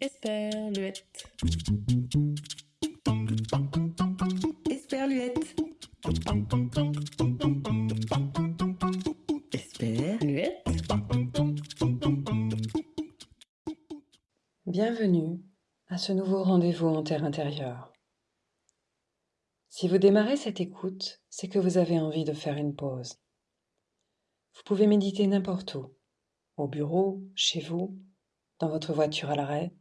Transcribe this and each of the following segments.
Esperluette. Esperluette. Esperluette. Bienvenue à ce nouveau rendez-vous en terre intérieure. Si vous démarrez cette écoute, c'est que vous avez envie de faire une pause. Vous pouvez méditer n'importe où, au bureau, chez vous, dans votre voiture à l'arrêt,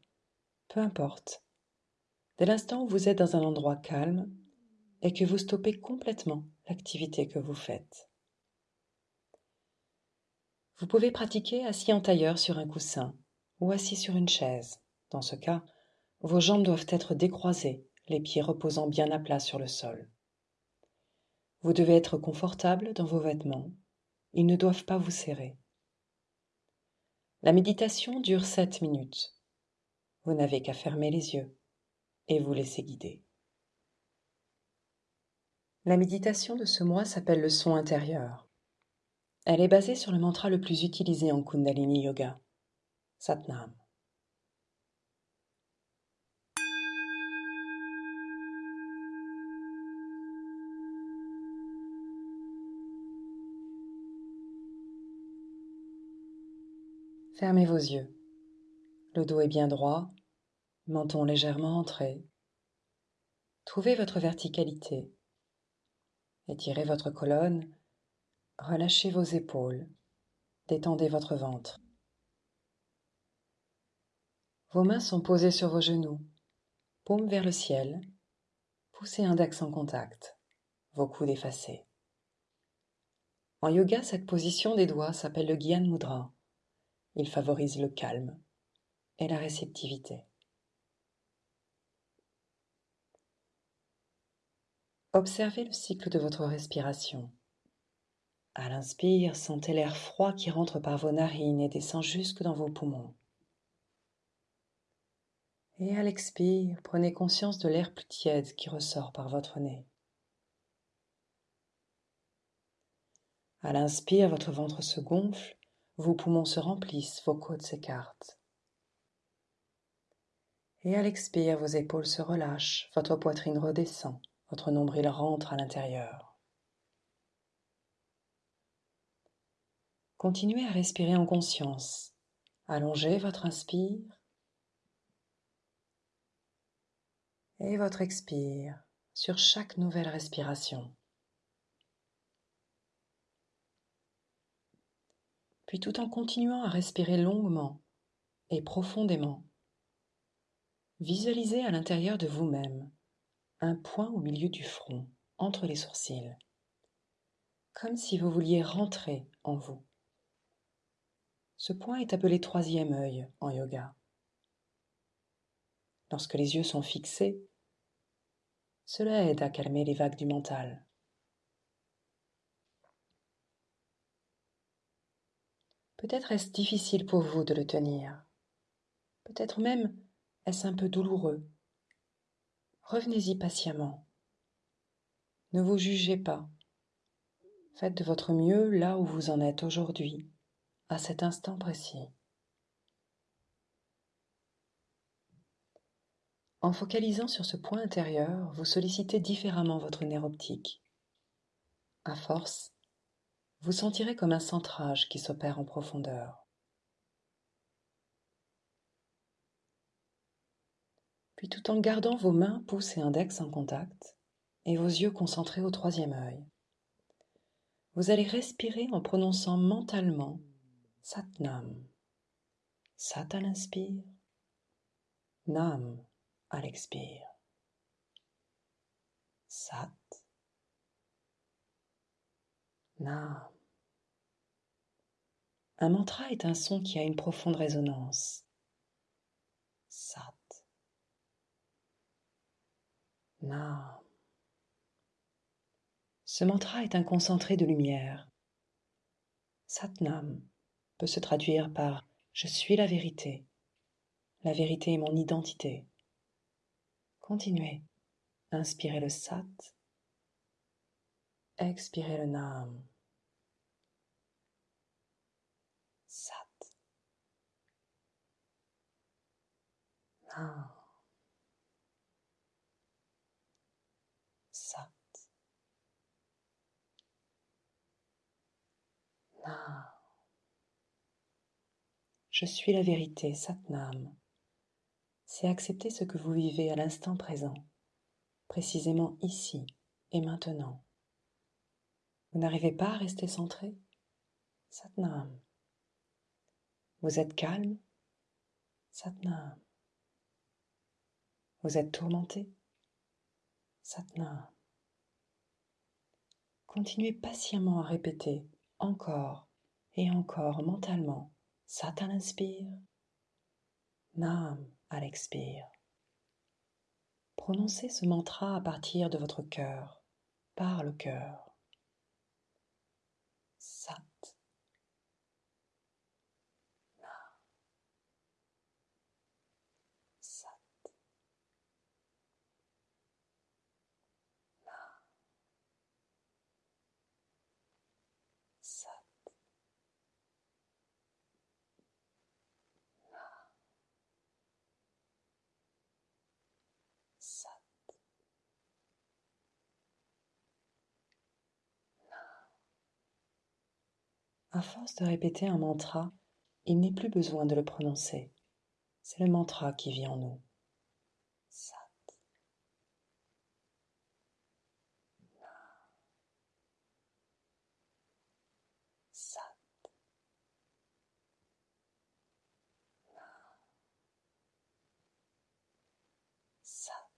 peu importe. Dès l'instant où vous êtes dans un endroit calme et que vous stoppez complètement l'activité que vous faites. Vous pouvez pratiquer assis en tailleur sur un coussin ou assis sur une chaise. Dans ce cas, vos jambes doivent être décroisées, les pieds reposant bien à plat sur le sol. Vous devez être confortable dans vos vêtements. Ils ne doivent pas vous serrer. La méditation dure sept minutes. Vous n'avez qu'à fermer les yeux et vous laisser guider. La méditation de ce mois s'appelle le son intérieur. Elle est basée sur le mantra le plus utilisé en Kundalini Yoga, Satnam. Fermez vos yeux. Le dos est bien droit, menton légèrement entré. Trouvez votre verticalité. Étirez votre colonne, relâchez vos épaules, détendez votre ventre. Vos mains sont posées sur vos genoux, paume vers le ciel, poussez index en contact, vos coudes effacés. En yoga, cette position des doigts s'appelle le Gyan Mudra. Il favorise le calme et la réceptivité. Observez le cycle de votre respiration. À l'inspire, sentez l'air froid qui rentre par vos narines et descend jusque dans vos poumons. Et à l'expire, prenez conscience de l'air plus tiède qui ressort par votre nez. À l'inspire, votre ventre se gonfle vos poumons se remplissent, vos côtes s'écartent. Et à l'expire, vos épaules se relâchent, votre poitrine redescend, votre nombril rentre à l'intérieur. Continuez à respirer en conscience. Allongez votre inspire et votre expire sur chaque nouvelle respiration. Puis tout en continuant à respirer longuement et profondément, visualisez à l'intérieur de vous-même un point au milieu du front, entre les sourcils, comme si vous vouliez rentrer en vous. Ce point est appelé troisième œil en yoga. Lorsque les yeux sont fixés, cela aide à calmer les vagues du mental. Peut-être est-ce difficile pour vous de le tenir. Peut-être même est-ce un peu douloureux. Revenez-y patiemment. Ne vous jugez pas. Faites de votre mieux là où vous en êtes aujourd'hui, à cet instant précis. En focalisant sur ce point intérieur, vous sollicitez différemment votre nerf optique. À force, vous sentirez comme un centrage qui s'opère en profondeur. Puis tout en gardant vos mains, pouces et index en contact, et vos yeux concentrés au troisième œil, vous allez respirer en prononçant mentalement Satnam. Sat à l'inspire, Nam à l'expire. Sat Nam. Un mantra est un son qui a une profonde résonance. Sat. Nam. Ce mantra est un concentré de lumière. Satnam peut se traduire par Je suis la vérité. La vérité est mon identité. Continuez. Inspirez le Sat. Expirez le Nam. Sat. Nam. Sat. Nam. Je suis la vérité, Satnam. C'est accepter ce que vous vivez à l'instant présent, précisément ici et maintenant. Vous n'arrivez pas à rester centré? Satnam. Vous êtes calme? Satnam. Vous êtes tourmenté? Satnam. Continuez patiemment à répéter encore et encore mentalement. Sat à l'inspire, Nam à l'expire. Prononcez ce mantra à partir de votre cœur, par le cœur. Sat. Nam. Sat. Nam. Sat. Sat. À force de répéter un mantra, il n'est plus besoin de le prononcer. C'est le mantra qui vit en nous. Sat. Sat. Sat.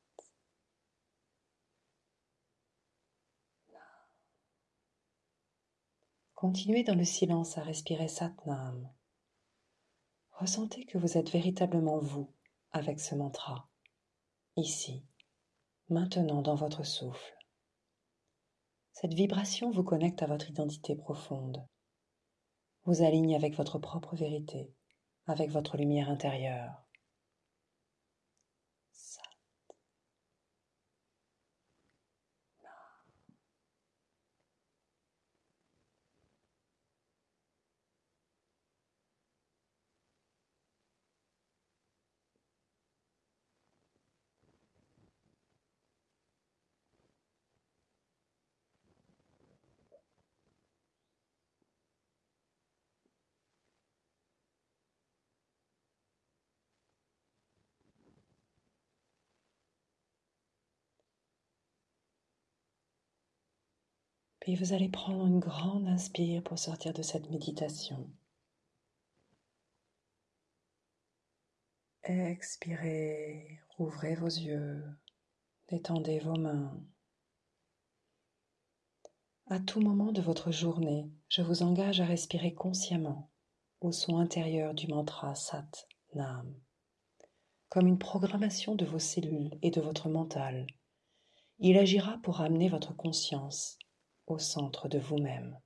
Continuez dans le silence à respirer Satnam. Ressentez que vous êtes véritablement vous avec ce mantra, ici, maintenant dans votre souffle. Cette vibration vous connecte à votre identité profonde, vous aligne avec votre propre vérité, avec votre lumière intérieure. Sat. Puis vous allez prendre une grande inspire pour sortir de cette méditation. Expirez, ouvrez vos yeux, détendez vos mains. À tout moment de votre journée, je vous engage à respirer consciemment au son intérieur du mantra Sat Nam, comme une programmation de vos cellules et de votre mental. Il agira pour amener votre conscience au centre de vous-même.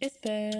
Esther